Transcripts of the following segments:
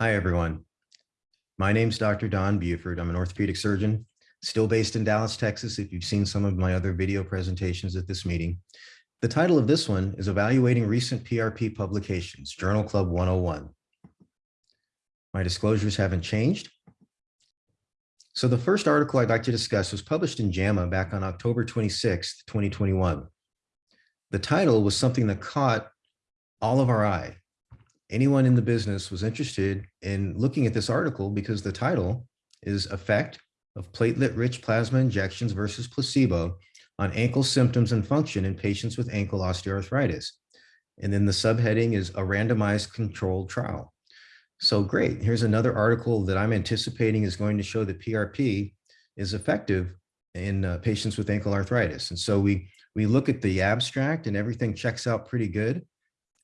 Hi, everyone. My name's Dr. Don Buford. I'm an orthopedic surgeon, still based in Dallas, Texas, if you've seen some of my other video presentations at this meeting. The title of this one is Evaluating Recent PRP Publications, Journal Club 101. My disclosures haven't changed. So the first article I'd like to discuss was published in JAMA back on October 26, 2021. The title was something that caught all of our eye anyone in the business was interested in looking at this article because the title is effect of platelet-rich plasma injections versus placebo on ankle symptoms and function in patients with ankle osteoarthritis. And then the subheading is a randomized controlled trial. So great, here's another article that I'm anticipating is going to show that PRP is effective in uh, patients with ankle arthritis. And so we, we look at the abstract and everything checks out pretty good.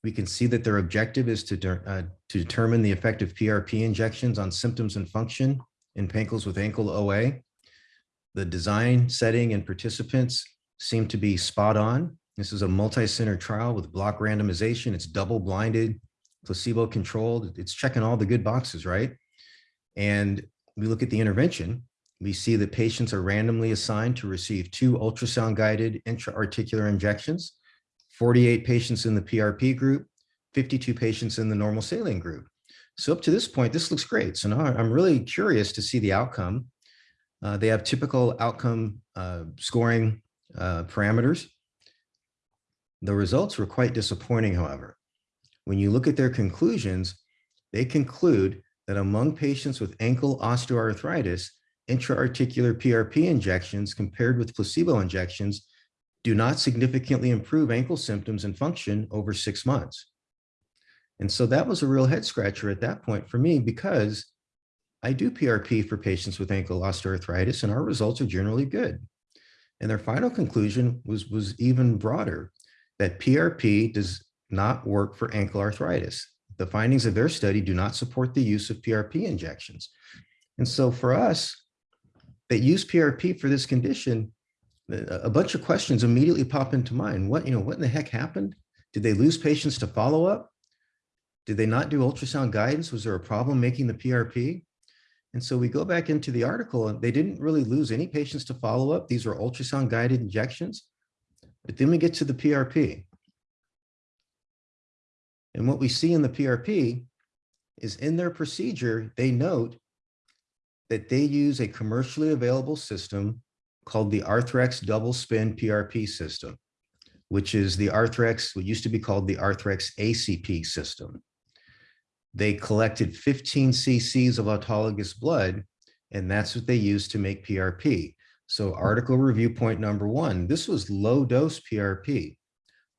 We can see that their objective is to, de uh, to determine the effect of PRP injections on symptoms and function in ankles with ankle OA. The design, setting, and participants seem to be spot on. This is a multi-center trial with block randomization. It's double-blinded, placebo-controlled. It's checking all the good boxes, right? And we look at the intervention. We see that patients are randomly assigned to receive two ultrasound-guided intra-articular injections 48 patients in the PRP group, 52 patients in the normal saline group. So up to this point, this looks great. So now I'm really curious to see the outcome. Uh, they have typical outcome uh, scoring uh, parameters. The results were quite disappointing, however. When you look at their conclusions, they conclude that among patients with ankle osteoarthritis, intra-articular PRP injections compared with placebo injections do not significantly improve ankle symptoms and function over six months. And so that was a real head scratcher at that point for me because I do PRP for patients with ankle osteoarthritis and our results are generally good. And their final conclusion was, was even broader, that PRP does not work for ankle arthritis. The findings of their study do not support the use of PRP injections. And so for us that use PRP for this condition, a bunch of questions immediately pop into mind. What, you know, what in the heck happened? Did they lose patients to follow up? Did they not do ultrasound guidance? Was there a problem making the PRP? And so we go back into the article and they didn't really lose any patients to follow up. These are ultrasound guided injections. But then we get to the PRP. And what we see in the PRP is in their procedure, they note that they use a commercially available system called the Arthrex double spin PRP system, which is the Arthrex, what used to be called the Arthrex ACP system. They collected 15 cc's of autologous blood, and that's what they used to make PRP. So article review point number one, this was low dose PRP.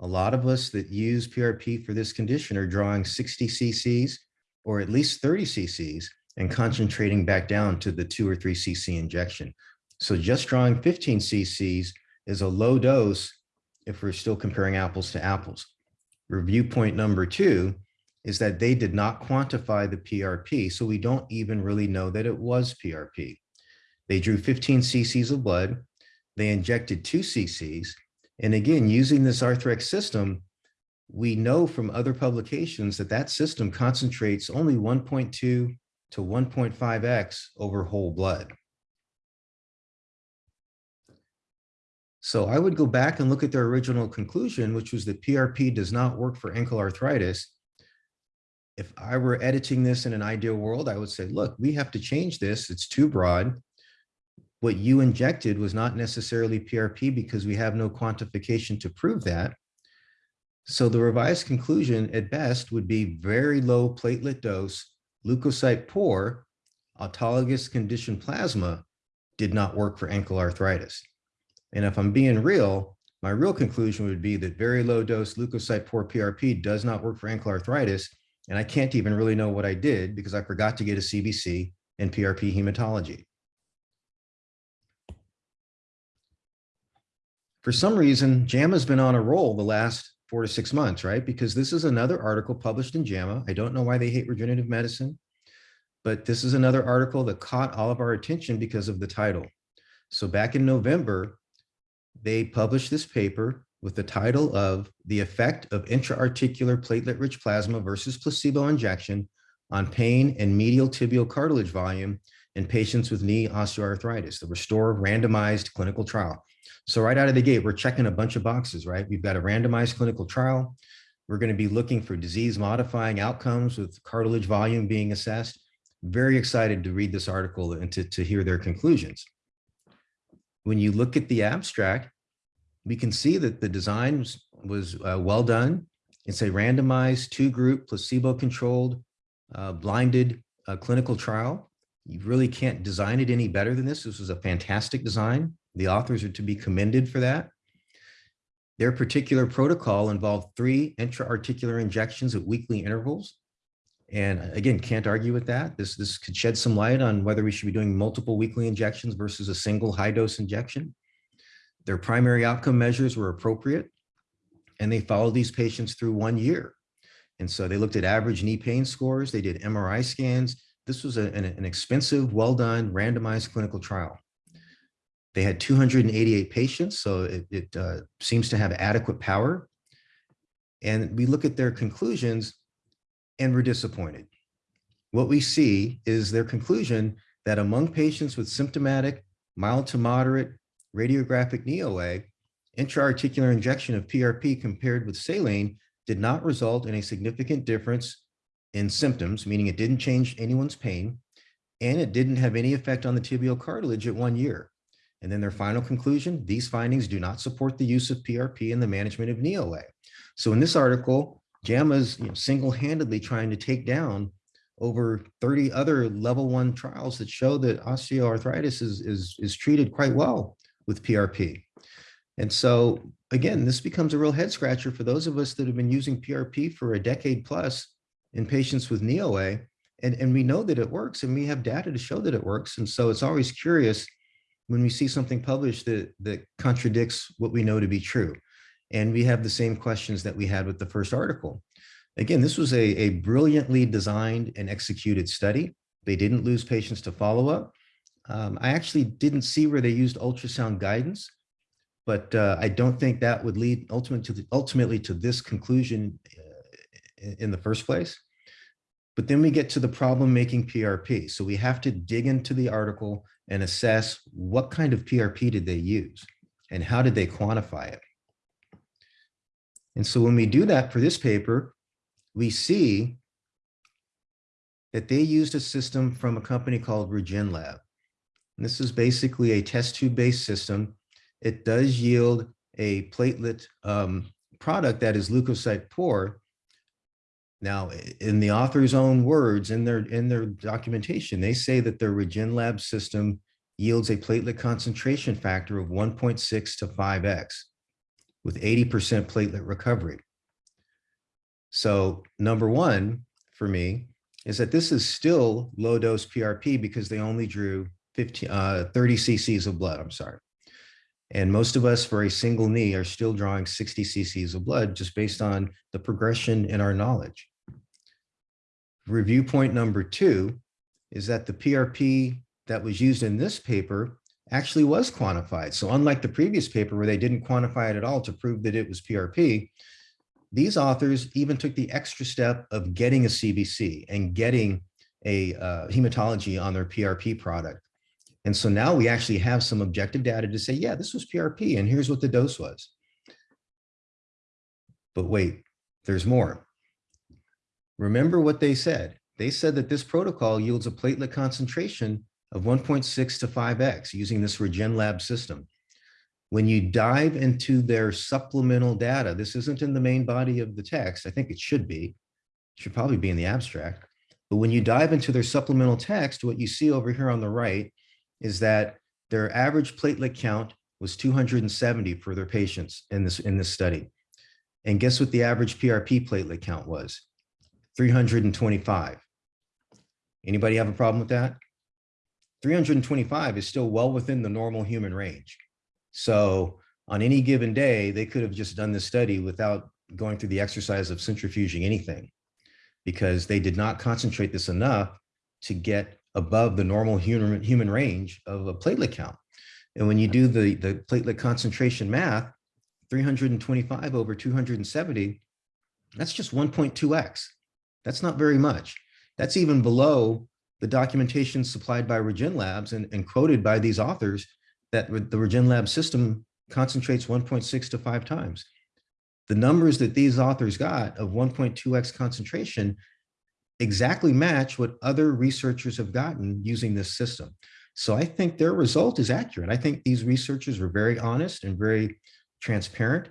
A lot of us that use PRP for this condition are drawing 60 cc's or at least 30 cc's and concentrating back down to the two or three cc injection. So just drawing 15 cc's is a low dose if we're still comparing apples to apples. Review point number two is that they did not quantify the PRP, so we don't even really know that it was PRP. They drew 15 cc's of blood, they injected two cc's, and again, using this Arthrex system, we know from other publications that that system concentrates only 1.2 to 1.5x over whole blood. So I would go back and look at their original conclusion, which was that PRP does not work for ankle arthritis. If I were editing this in an ideal world, I would say, look, we have to change this. It's too broad. What you injected was not necessarily PRP because we have no quantification to prove that. So the revised conclusion at best would be very low platelet dose, leukocyte poor, autologous conditioned plasma did not work for ankle arthritis. And if I'm being real, my real conclusion would be that very low dose leukocyte poor PRP does not work for ankle arthritis. And I can't even really know what I did because I forgot to get a CBC and PRP hematology. For some reason, JAMA's been on a roll the last four to six months, right? Because this is another article published in JAMA. I don't know why they hate regenerative medicine, but this is another article that caught all of our attention because of the title. So back in November, they published this paper with the title of The Effect of Intra-Articular Platelet-Rich Plasma versus Placebo Injection on pain and medial tibial cartilage volume in patients with knee osteoarthritis, the RESTORE randomized clinical trial. So right out of the gate, we're checking a bunch of boxes, right? We've got a randomized clinical trial. We're going to be looking for disease modifying outcomes with cartilage volume being assessed. Very excited to read this article and to, to hear their conclusions. When you look at the abstract, we can see that the design was, was uh, well done. It's a randomized two group placebo controlled uh, blinded uh, clinical trial. You really can't design it any better than this. This was a fantastic design. The authors are to be commended for that. Their particular protocol involved three intra-articular injections at weekly intervals. And uh, again, can't argue with that. This, this could shed some light on whether we should be doing multiple weekly injections versus a single high dose injection. Their primary outcome measures were appropriate and they followed these patients through one year. And so they looked at average knee pain scores. They did MRI scans. This was a, an, an expensive, well done, randomized clinical trial. They had 288 patients, so it, it uh, seems to have adequate power. And we look at their conclusions and we're disappointed. What we see is their conclusion that among patients with symptomatic, mild to moderate radiographic knee OA, intra-articular injection of PRP compared with saline did not result in a significant difference in symptoms, meaning it didn't change anyone's pain, and it didn't have any effect on the tibial cartilage at one year. And then their final conclusion, these findings do not support the use of PRP in the management of knee OA. So in this article, JAMA's you know, single-handedly trying to take down over 30 other level one trials that show that osteoarthritis is, is, is treated quite well with PRP. And so again, this becomes a real head scratcher for those of us that have been using PRP for a decade plus in patients with knee OA. And, and we know that it works and we have data to show that it works. And so it's always curious when we see something published that, that contradicts what we know to be true. And we have the same questions that we had with the first article. Again, this was a, a brilliantly designed and executed study. They didn't lose patients to follow-up. Um, I actually didn't see where they used ultrasound guidance but uh, I don't think that would lead ultimately to, the, ultimately to this conclusion uh, in the first place. But then we get to the problem making PRP. So we have to dig into the article and assess what kind of PRP did they use and how did they quantify it? And so when we do that for this paper, we see that they used a system from a company called RegenLab. And this is basically a test tube based system it does yield a platelet um, product that is leukocyte poor. Now, in the author's own words, in their in their documentation, they say that their RegenLab system yields a platelet concentration factor of 1.6 to 5x with 80% platelet recovery. So number one for me is that this is still low dose PRP because they only drew 15, uh, 30 cc's of blood, I'm sorry. And most of us for a single knee are still drawing 60 cc's of blood just based on the progression in our knowledge. Review point number two is that the PRP that was used in this paper actually was quantified. So unlike the previous paper where they didn't quantify it at all to prove that it was PRP, these authors even took the extra step of getting a CBC and getting a uh, hematology on their PRP product. And so now we actually have some objective data to say, yeah, this was PRP and here's what the dose was. But wait, there's more. Remember what they said. They said that this protocol yields a platelet concentration of 1.6 to 5x using this RegenLab system. When you dive into their supplemental data, this isn't in the main body of the text. I think it should be. It should probably be in the abstract. But when you dive into their supplemental text, what you see over here on the right is that their average platelet count was 270 for their patients in this, in this study. And guess what the average PRP platelet count was? 325. Anybody have a problem with that? 325 is still well within the normal human range. So on any given day, they could have just done this study without going through the exercise of centrifuging anything because they did not concentrate this enough to get above the normal human, human range of a platelet count. And when you do the, the platelet concentration math, 325 over 270, that's just 1.2x. That's not very much. That's even below the documentation supplied by Regen Labs and, and quoted by these authors that the Regen Lab system concentrates 1.6 to five times. The numbers that these authors got of 1.2x concentration exactly match what other researchers have gotten using this system. So I think their result is accurate. I think these researchers were very honest and very transparent.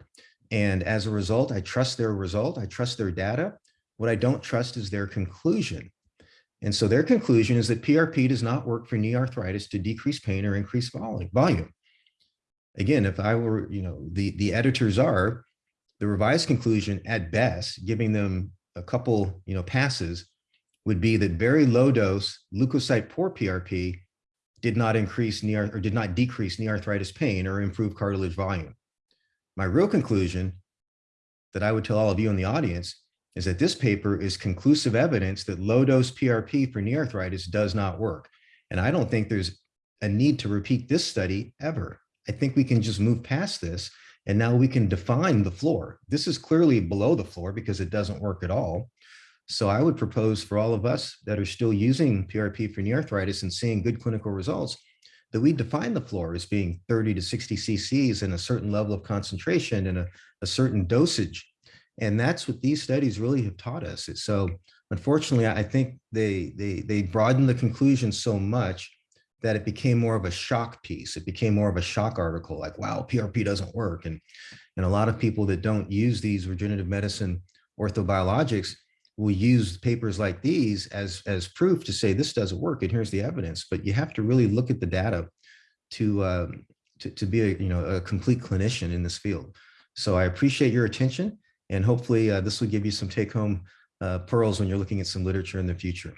And as a result, I trust their result. I trust their data. What I don't trust is their conclusion. And so their conclusion is that PRP does not work for knee arthritis to decrease pain or increase volume. Again, if I were, you know, the, the editors are, the revised conclusion at best, giving them a couple, you know, passes, would be that very low dose leukocyte poor PRP did not increase knee or did not decrease knee arthritis pain or improve cartilage volume. My real conclusion that I would tell all of you in the audience is that this paper is conclusive evidence that low dose PRP for knee arthritis does not work. And I don't think there's a need to repeat this study ever. I think we can just move past this and now we can define the floor. This is clearly below the floor because it doesn't work at all. So I would propose for all of us that are still using PRP for knee arthritis and seeing good clinical results, that we define the floor as being 30 to 60 cc's and a certain level of concentration and a, a certain dosage. And that's what these studies really have taught us. So unfortunately, I think they, they, they broadened the conclusion so much that it became more of a shock piece. It became more of a shock article like, wow, PRP doesn't work. And, and a lot of people that don't use these regenerative medicine orthobiologics will use papers like these as, as proof to say this doesn't work and here's the evidence. But you have to really look at the data to, um, to, to be a, you know, a complete clinician in this field. So I appreciate your attention and hopefully uh, this will give you some take home uh, pearls when you're looking at some literature in the future.